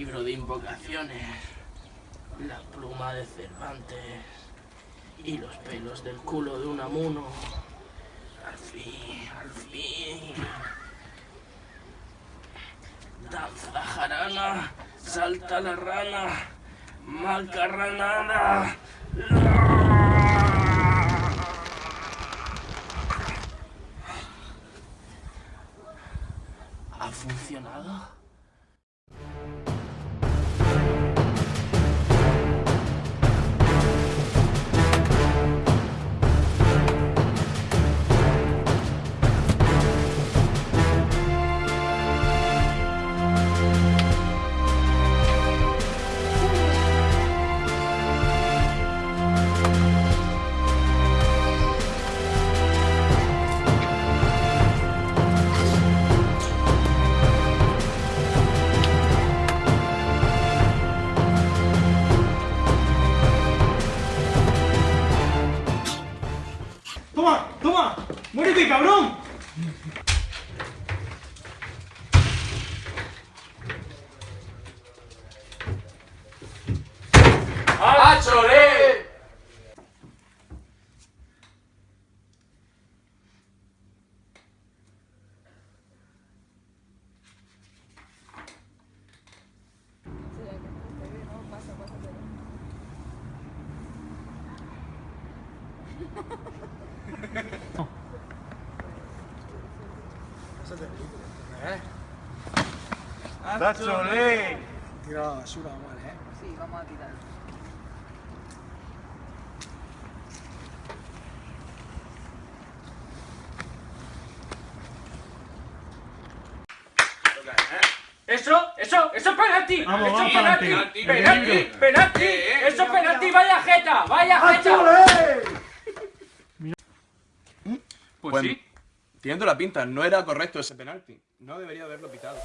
libro de invocaciones, la pluma de Cervantes y los pelos del culo de un amuno. Al fin, al fin. Danza jarana, salta la rana, macarranada. ¿Ha funcionado? ¡Toma! ¡Toma! ¡Muérete, cabrón! ¡Achole! ¡Dachole! Tira la basura, vale, ¿eh? Sí, vamos a tirar. Eso, eso, eso es penalti. Vamos, eso es penalti. penalti. Penalti, Penalti. penalti. Eso es penalti, Pues, Pues- sí. Teniendo la pinta, no era correcto ese penalti. No debería haberlo pitado.